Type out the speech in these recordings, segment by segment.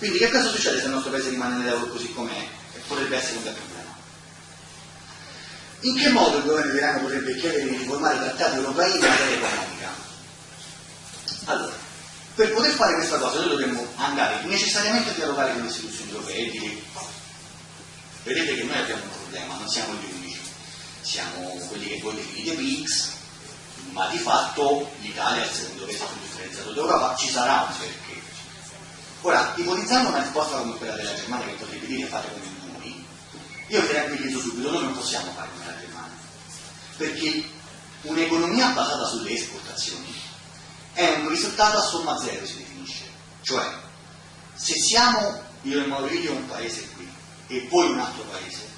Quindi che cosa succede se il nostro paese rimane nell'euro così com'è? E potrebbe essere un bel problema. In che modo il governo italiano potrebbe chiedere di riformare i trattati europei in materia economica? Allora, per poter fare questa cosa noi dovremmo andare necessariamente a dialogare con le istituzioni europee e dire vedete che noi abbiamo un problema, non siamo gli unici, siamo quelli che voi definite PIX, ma di fatto l'Italia è il secondo paese più differenziato d'Europa, ci sarà un perché. Ora, ipotizzando una risposta come quella della Germania che potrebbe dire fate come noi, io vi tranquillizzo subito, noi non possiamo fare come la Germania, perché un'economia basata sulle esportazioni è un risultato a somma zero si definisce, cioè se siamo io e Maurizio un paese qui e voi un altro paese,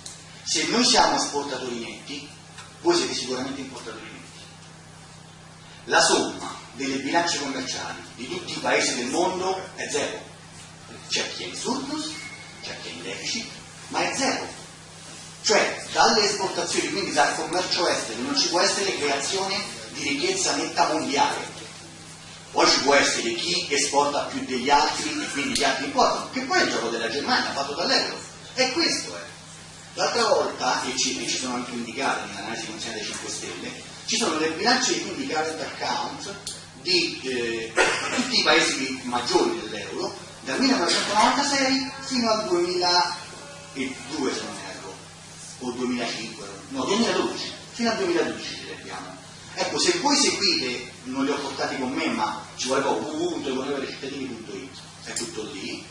se noi siamo esportatori netti, voi siete sicuramente importatori netti. La somma delle bilance commerciali di tutti i paesi del mondo è zero. C'è chi è in surplus, c'è chi è in deficit, ma è zero. Cioè dalle esportazioni, quindi dal commercio estero, non ci può essere creazione di ricchezza netta mondiale. Poi ci può essere chi esporta più degli altri e quindi gli altri importano, che poi è il gioco della Germania fatto dall'euro. E questo è. L'altra volta, e ci, e ci sono anche indicate nell'analisi consigliata dei 5 Stelle, ci sono le bilance quindi current account di eh, tutti i paesi maggiori dell'euro dal 1996 fino al 2002 se non erro. O 2005 no 2012 fino al 2012 ci leggiamo ecco se voi seguite non li ho portati con me ma ci vuole poco www.cittadini.it è tutto lì.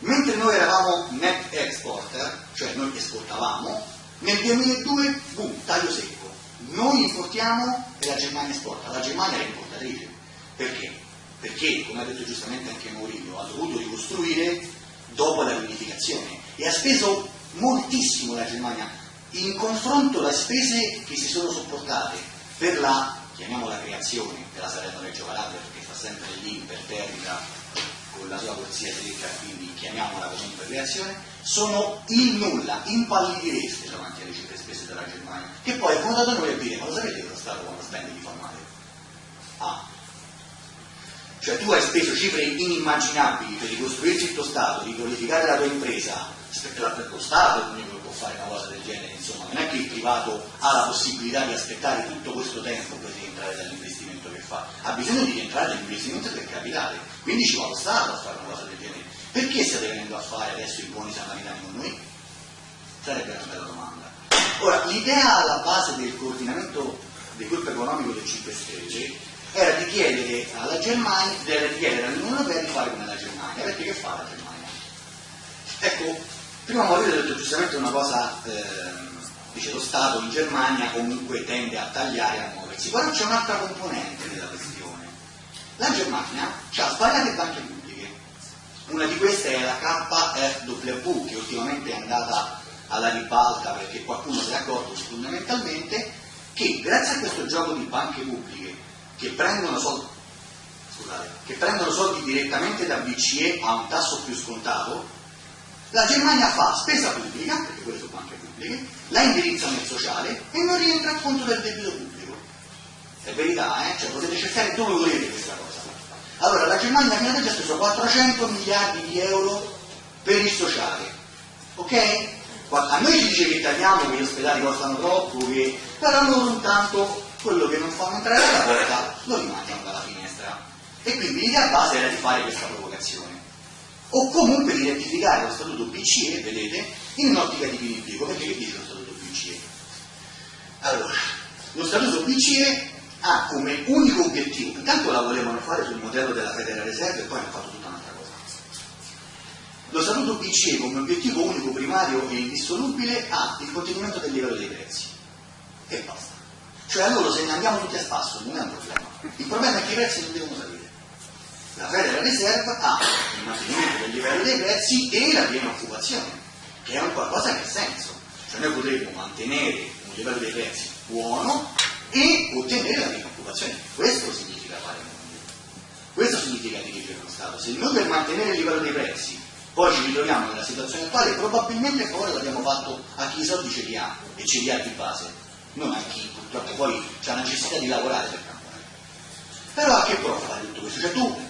Mentre noi eravamo net exporter cioè noi esportavamo nel 2002 boom taglio secco. Noi importiamo e la Germania esporta, la Germania è importatrice. Perché? Perché, come ha detto giustamente anche Mourinho, ha dovuto ricostruire dopo la riunificazione e ha speso moltissimo la Germania in confronto alle spese che si sono sopportate per la, chiamiamola creazione, della Salerno Reggio Calabria perché fa sempre lì imperterrita con la sua corsia secca, quindi chiamiamola comunque creazione, sono il nulla, impallidireste davanti alle cifre spese della Germania, che poi è da noi a dire, ma lo sapete che lo Stato quando spende di fa male? Ah. Cioè tu hai speso cifre inimmaginabili per ricostruirci il tuo Stato, riqualificare la tua impresa, lo Stato l'unico che può fare una cosa del genere, insomma, non è che il privato ha la possibilità di aspettare tutto questo tempo per rientrare dall'investimento che fa, ha bisogno di rientrare dall'investimento per capitale, quindi ci va lo Stato a fare una cosa del genere. Perché state venendo a fare adesso i buoni samaritani con noi? Sarebbe una bella domanda. Ora, l'idea alla base del coordinamento del gruppo economico del 5 Stelle era di chiedere alla Germania, di chiedere all'Unione Europea di fare come la Germania, perché che fa la Germania? Ecco, prima ha detto giustamente una cosa, eh, dice lo Stato in Germania comunque tende a tagliare e a muoversi, però c'è un'altra componente della questione. La Germania ha svariate banche pubbliche, una di queste è la KfW che ultimamente è andata alla ribalta perché qualcuno si è accorto fondamentalmente che grazie a questo gioco di banche pubbliche che prendono soldi, scusate, che prendono soldi direttamente da BCE a un tasso più scontato, la Germania fa spesa pubblica, perché quelle sono banche pubbliche, la indirizza nel sociale e non rientra a conto del debito pubblico. È verità, eh? Cioè potete cercare dove volete questa cosa. Allora la Germania fino adesso ha speso 400 miliardi di euro per il sociale, ok? A noi ci dice che tagliamo, che gli ospedali costano troppo, che... però loro intanto quello che non fanno entrare dalla porta lo rimangiano dalla finestra. E quindi l'idea base era di fare questa provocazione. O comunque di rettificare lo statuto BCE, vedete, in un'ottica di più perché che dice lo statuto BCE? Allora, lo statuto BCE ha come unico obiettivo, intanto la volevano fare sul modello della Federal Reserve e poi hanno fatto tutta un'altra cosa. Lo statuto BCE come obiettivo unico primario e indissolubile ha il contenimento del livello dei prezzi. E basta. Cioè a loro se ne andiamo tutti a spasso non è un problema. Il problema è che i prezzi non devono salire. La Federal Reserve ha il mantenimento del livello dei prezzi e la piena occupazione, che è un qualcosa che ha senso. Cioè noi potremmo mantenere un livello dei prezzi buono e ottenere la piena occupazione. Questo significa fare mondo. Questo significa dirigere uno Stato. Se noi per mantenere il livello dei prezzi poi ci ritroviamo nella situazione attuale, probabilmente poi l'abbiamo fatto a chi i soldi ce li ha e ce li ha di base, non a chi purtroppo poi ha la necessità di lavorare per cambiare. Però a che prova fare tutto questo? Cioè tu,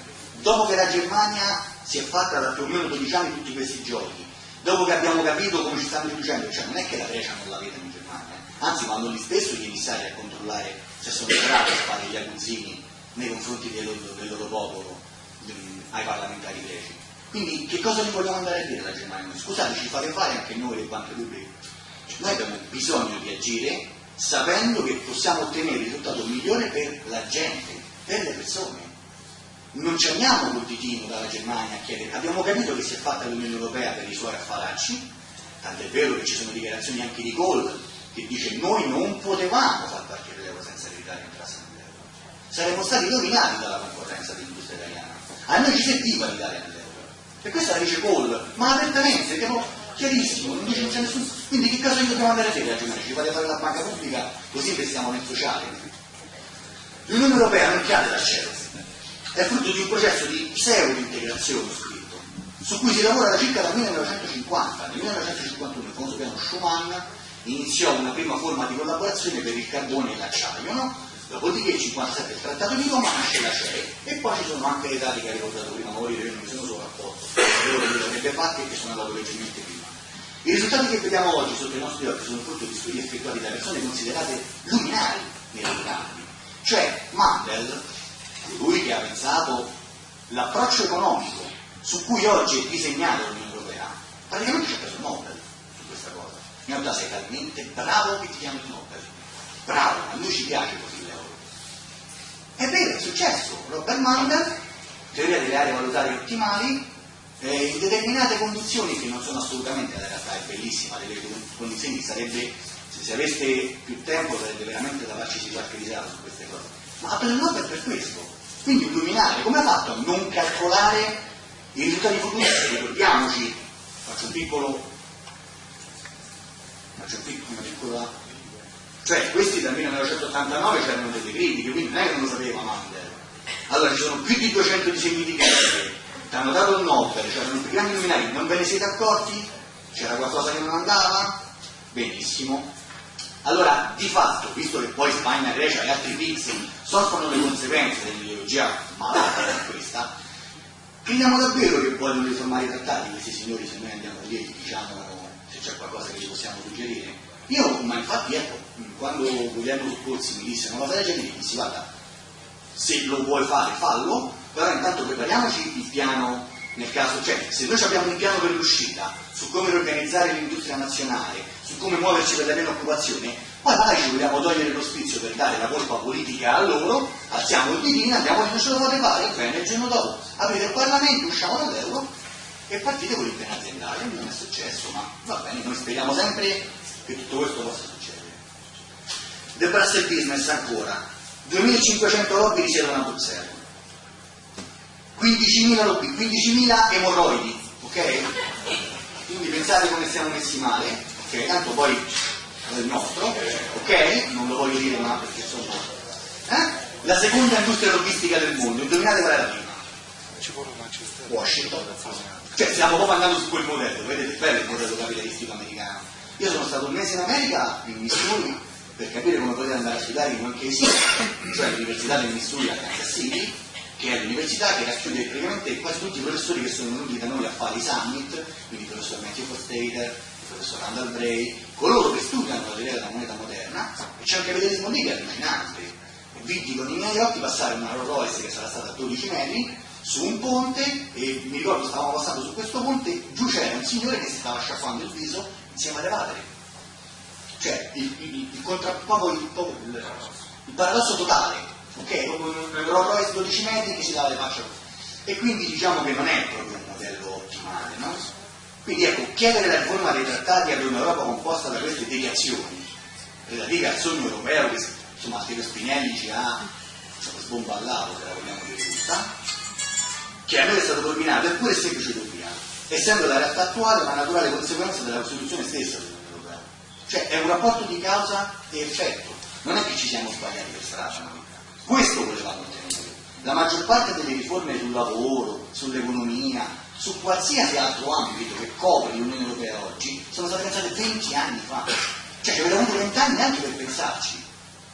dopo che la Germania si è fatta da più o meno 12 anni tutti questi giochi, dopo che abbiamo capito come ci stanno riducendo, cioè non è che la Grecia non la vede in Germania, anzi vanno lì spesso gli emissari a controllare se sono bravi a fare gli aguzzini nei confronti del loro, del loro popolo, ai parlamentari greci. Quindi che cosa gli vogliamo andare a dire alla Germania? Scusate, ci fate fare anche noi le banche pubbliche. Noi abbiamo bisogno di agire sapendo che possiamo ottenere il risultato migliore per la gente, per le persone. Non ci andiamo col ditino dalla Germania a chiedere, abbiamo capito che si è fatta l'Unione Europea per i suoi affaracci, tant'è vero che ci sono dichiarazioni anche di Kohl che dice noi non potevamo far partire l'euro senza che l'Italia entrasse nell'euro. Saremmo stati rovinati dalla concorrenza dell'industria italiana. A noi ci serviva l'Italia nell'euro. E questa la dice Kohl, ma apertamente, chiarissimo, non dice nessuno. Quindi che cosa gli dobbiamo andare a dire a Germania? Ci fate fare la banca pubblica così investiamo nel sociale? L'Unione Europea non chiede dal cielo, è frutto di un processo di pseudo-integrazione scritto, su cui si lavora da circa dal 1950. Nel 1951 il famoso piano Schumann iniziò una prima forma di collaborazione per il carbone e l'acciaio, no? Dopodiché il 57 il trattato di Roma nasce la CE e poi ci sono anche le dati che ha ricordato prima Morire, io non mi sono solo rapporto, loro che avrebbe fatto e che sono andato leggermente prima. I risultati che vediamo oggi sotto i nostri occhi sono frutto di studi effettuati da persone considerate luminari nei loro campi. Cioè Mandel, colui che ha pensato l'approccio economico su cui oggi è disegnata l'Unione Europea, praticamente ci ha preso il Nobel su questa cosa. In realtà sei talmente bravo che ti chiami il Nobel. Bravo, a noi ci piace così l'euro. È vero, è successo. Robert Mandel, teoria delle aree valutarie ottimali, eh, in determinate condizioni che non sono assolutamente la realtà è bellissima, delle condizioni sarebbe, se si aveste più tempo sarebbe veramente da farci qualche risata su queste cose. Ma ha preso il Nobel per questo. Quindi un luminare, come ha fatto a non calcolare i risultati futuri? Ricordiamoci, faccio un piccolo, faccio un piccolo, una piccola, cioè questi dal 1989 c'erano delle critiche, quindi non è che non lo sapeva Mandel. Allora ci sono più di 200 disegni di legge ti hanno dato il Nobel, c'erano più grandi luminari, non ve ne siete accorti? C'era qualcosa che non andava? Benissimo. Allora, di fatto, visto che poi Spagna, Grecia e altri pizzi soffrono le conseguenze dell'ideologia malata come questa, crediamo davvero che vogliono riformare i trattati questi signori se noi andiamo lì diciamo se c'è qualcosa che ci possiamo suggerire? Io, ma infatti, ecco, quando Guglielmo Scorsi mi disse una cosa del genere, mi dissi, guarda, se lo vuoi fare, fallo, però intanto prepariamoci il piano nel caso, cioè se noi abbiamo un piano per l'uscita, su come organizzare l'industria nazionale, su come muoverci per la piena occupazione, poi magari ci vogliamo togliere lo spizio per dare la colpa politica a loro, alziamo il ditino, andiamo non ce lo fate fare, bene, il giorno dopo. Aprite il Parlamento, usciamo dall'euro e partite con il piano aziendale, non è successo, ma va bene, noi speriamo sempre che tutto questo possa succedere. The Brussels Business ancora, 2500 lobby risiedono a Bruxelles 15.000 lobby, 15.000 emorroidi, ok? Quindi pensate come siamo messi male, ok? Tanto poi è il nostro, ok? Non lo voglio dire ma perché insomma... Eh? La seconda industria logistica del mondo, indovinate qual è la prima? Washington. Cioè stiamo proprio andando su quel modello, vedete, bello il modello capitalistico americano. Io sono stato un mese in America, in Missouri, per capire come potere andare a studiare in qualche esiste, cioè l'Università del Missouri a Kansas City, che è l'università che racchiude praticamente quasi tutti i professori che sono venuti da noi a fare i summit, quindi il professor Matthew Forstater, il professor Randall Bray, coloro che studiano la teoria della moneta moderna, e c'è anche federalismo lì che è allucinante. Vidi con i miei occhi passare una Rolls Royce che sarà stata a 12 metri su un ponte e mi ricordo stavamo passando su questo ponte, giù c'era un signore che si stava sciacquando il viso insieme alle padre. Cioè il, il, il, il, il paradosso totale ok? Un Rolls Royce 12 metri che si dà le facce e quindi diciamo che non è proprio un modello ottimale, no? Quindi ecco, chiedere la riforma dei trattati ad un'Europa composta da queste deviazioni relative al sogno europeo che insomma Piero Spinelli ci ha diciamo, sbomballato, se la vogliamo dire giusta, che a noi è stato propinato, è pure semplice utopia, essendo la realtà attuale una naturale conseguenza della Costituzione stessa dell'Unione Europea. Cioè è un rapporto di causa e effetto, non è che ci siamo sbagliati per strada. Questo volevamo ottenere. La maggior parte delle riforme sul lavoro, sull'economia, su qualsiasi altro ambito che copre l'Unione Europea oggi, sono state pensate 20 anni fa. Cioè ci avete avuto 20 anni anche per pensarci.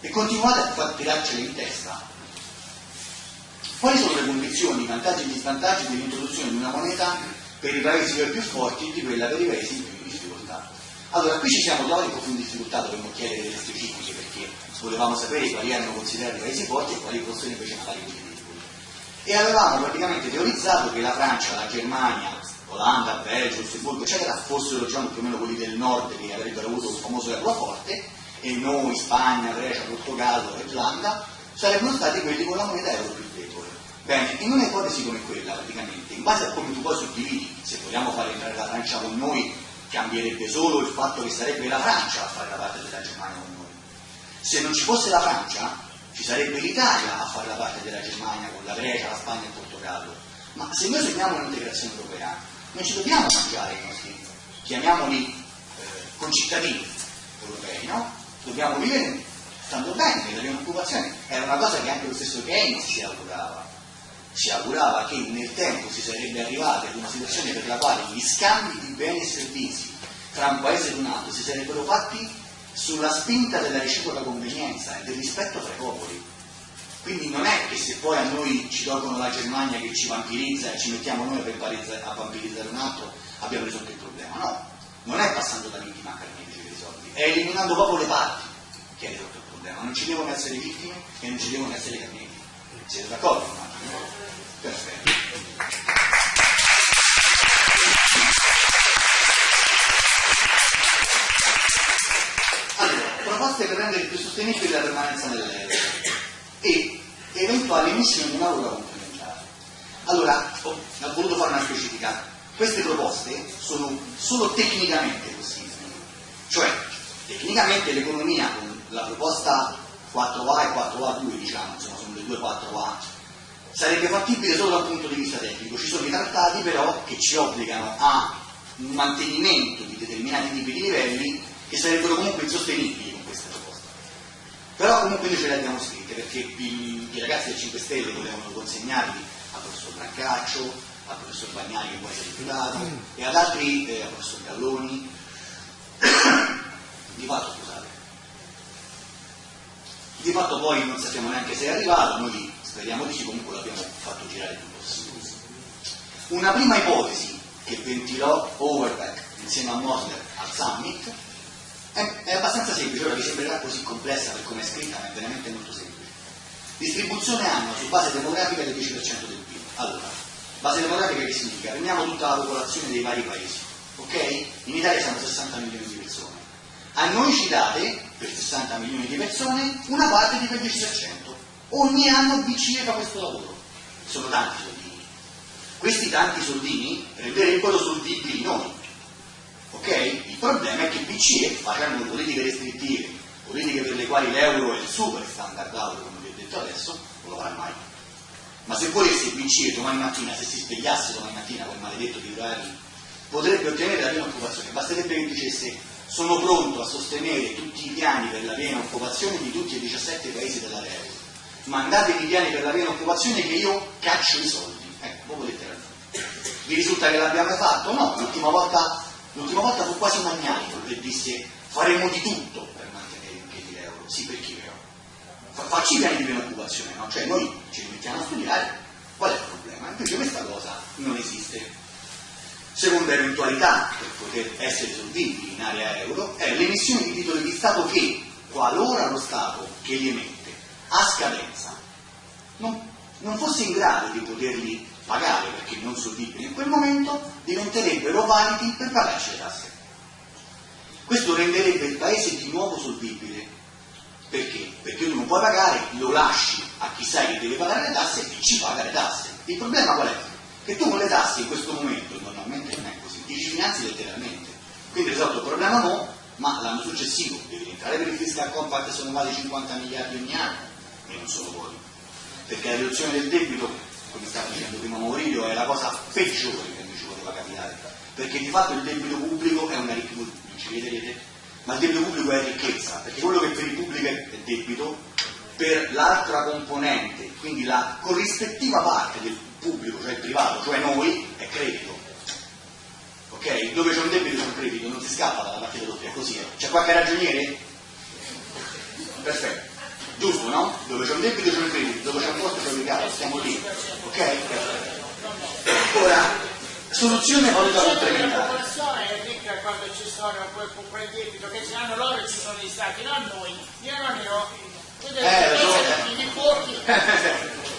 E continuate a far tirarcele in testa. Quali sono le condizioni, i vantaggi e gli svantaggi dell'introduzione di una moneta per i paesi più forti di quella per i paesi? Allora, qui ci siamo trovati un po' più in difficoltà, dovremmo chiedere delle specifiche perché volevamo sapere quali erano considerati paesi forti e quali fossero invece deboli. E avevamo praticamente teorizzato che la Francia, la Germania, Olanda, Belgio, Lussemburgo, eccetera, fossero diciamo, più o meno quelli del nord che avrebbero avuto un famoso euro forte e noi, Spagna, Grecia, Portogallo, Irlanda, sarebbero stati quelli con la moneta euro più debole. Bene, in un'ipotesi come quella, praticamente, in base a come tu poi suddividi, se vogliamo fare entrare la Francia con noi, cambierebbe solo il fatto che sarebbe la Francia a fare la parte della Germania con noi. Se non ci fosse la Francia, ci sarebbe l'Italia a fare la parte della Germania con la Grecia, la Spagna e il Portogallo. Ma se noi segniamo un'integrazione europea, non ci dobbiamo mangiare i nostri, chiamiamoli eh, concittadini europei, no? Dobbiamo vivere stando bene, nella piena occupazione. Era una cosa che anche lo stesso Keynes si augurava. Si augurava che nel tempo si sarebbe arrivati ad una situazione per la quale gli scambi di beni e servizi tra un paese e un altro si sarebbero fatti sulla spinta della reciproca convenienza e del rispetto tra i popoli quindi non è che se poi a noi ci tolgono la Germania che ci vampirizza e ci mettiamo noi a vampirizzare un altro, abbiamo risolto il problema. No, non è passando da vittima a carnefice che risolvi, è eliminando proprio le parti che hai risolto il problema. Non ci devono essere vittime e non ci devono essere carnefici. Siete d'accordo? Perfetto. Allora, proposte per rendere più sostenibile la permanenza nell'euro e eventuali emissioni di un'aula complementare. Allora, ho, ho voluto fare una specifica. Queste proposte sono solo tecnicamente possibili, cioè tecnicamente l'economia con la proposta 4A e 4A2, diciamo, insomma sono le due 4A, sarebbe fattibile solo dal punto di vista tecnico. Ci sono i trattati però che ci obbligano a un mantenimento di determinati tipi di livelli che sarebbero comunque insostenibili però comunque noi ce le abbiamo scritte perché i, i ragazzi del 5 Stelle volevano consegnarli al professor Brancaccio, al professor Bagnani che poi si è rifiutato e ad altri, eh, al professor Galloni. di fatto scusate. Di fatto poi non sappiamo neanche se è arrivato, noi speriamo di sì, comunque l'abbiamo fatto girare il più possibile. Una prima ipotesi che ventilò Overbeck insieme a Mosler al Summit è, è abbastanza semplice, ora vi sembrerà così complessa per come è scritta, ma è veramente molto semplice. Distribuzione annua su base demografica del 10% del PIL. Allora, base demografica che significa? Prendiamo tutta la popolazione dei vari paesi, ok? In Italia siamo 60 milioni di persone. A noi ci date, per 60 milioni di persone, una parte di quel 10%. Ogni anno BCE fa questo lavoro. Sono tanti soldini. Questi tanti soldini renderebbero solvibili noi ok? Il problema è che BCE, facendo politiche restrittive, politiche per le quali l'euro è il super standard out, come vi ho detto adesso, non lo farà mai. Ma se volesse BCE domani mattina, se si svegliasse domani mattina quel maledetto di potrebbe ottenere la piena occupazione, basterebbe che dicesse sono pronto a sostenere tutti i piani per la piena occupazione di tutti i 17 paesi dell'area euro. Mandatemi i piani per la piena occupazione che io caccio i soldi. Ecco, voi potete ragione. Vi risulta che l'abbiamo fatto? No, l'ultima volta volta fu quasi Magnanico che disse faremo di tutto per mantenere in piedi l'euro. Sì, perché però? Facci i piani di preoccupazione, no? Cioè noi ci mettiamo a studiare qual è il problema. Invece questa cosa non esiste. Seconda eventualità per poter essere solvibili in area euro è l'emissione di titoli di Stato che, qualora lo Stato che li emette a scadenza non, non fosse in grado di poterli pagare perché non solvibili in quel momento, diventerebbero validi per pagarci le tasse. Questo renderebbe il paese di nuovo solvibile. Perché? Perché tu non puoi pagare, lo lasci a chi sai che deve pagare le tasse e ci paga le tasse. Il problema qual è? Che tu con le tasse in questo momento, normalmente non è così, ti ci finanzi letteralmente. Quindi risolto il problema no, ma l'anno successivo devi entrare per il fiscal compact sono quasi 50 miliardi ogni anno e non solo voi. Perché la riduzione del debito come stava dicendo prima Maurizio, è la cosa peggiore che mi ci poteva capitare, perché di fatto il debito pubblico è una ricchezza, ci vedrete, ma il debito pubblico è ricchezza, perché quello che per il pubblico è debito, per l'altra componente, quindi la corrispettiva parte del pubblico, cioè il privato, cioè noi, è credito. Ok? Dove c'è un debito c'è un credito, non si scappa dalla partita doppia, è così. C'è qualche ragioniere? Dove c'è un debito c'è un credito, dove c'è un forte c'è un ricavo, stiamo lì, ok? Ora, soluzione valuta complementare. persone è ricca quando ci sono quel, debito che ce l'hanno loro e ci sono gli stati, non noi. Io non ne ho. Eh, i nipoti.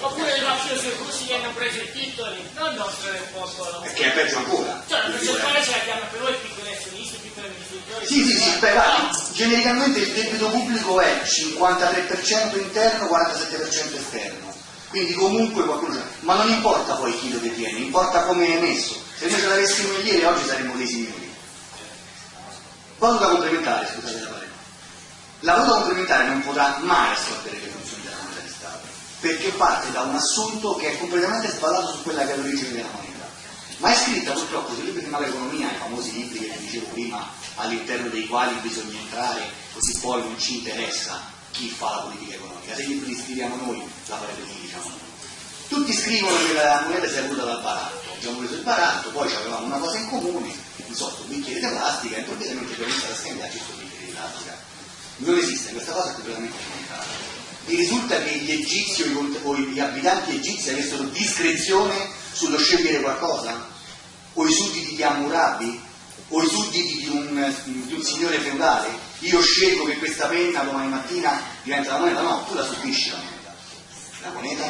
Oppure i nostri esecutivi hanno preso i titoli, non il nostro del popolo. Perché è peggio ancora. Cioè, la percentuale ce l'abbiamo per voi piccoli azionisti, piccoli. Sì, sì, sì, beh, guarda, genericamente il debito pubblico è 53% interno, 47% esterno. Quindi comunque qualcuno c'è. Ma non importa poi chi lo detiene, importa come è messo. Se noi ce l'avessimo ieri oggi saremmo dei signori. Valuta complementare, scusate la parola. La valuta complementare non potrà mai assolvere le funzioni della moneta di Stato, perché parte da un assunto che è completamente sballato su quella che è l'origine della moneta. Ma è scritta purtroppo sui libri di macroeconomia, i famosi libri che vi dicevo prima, all'interno dei quali bisogna entrare, così poi non ci interessa chi fa la politica economica. Se i libri li scriviamo noi, la farete chi diciamo noi. Tutti scrivono che la moneta è avuta dal baratto, abbiamo preso il baratto, poi avevamo una cosa in comune, so, un bicchiere di plastica, e improvvisamente abbiamo iniziato a scambiarci questo bicchiere di plastica. Non esiste, questa cosa è completamente inventata. Mi risulta che gli egizi o gli abitanti egizi avessero discrezione sullo scegliere qualcosa? O i sudditi di Hammurabi? O i sudditi di un, di un signore feudale? Io scelgo che questa penna domani mattina diventa la moneta? No, tu la subisci la moneta. La moneta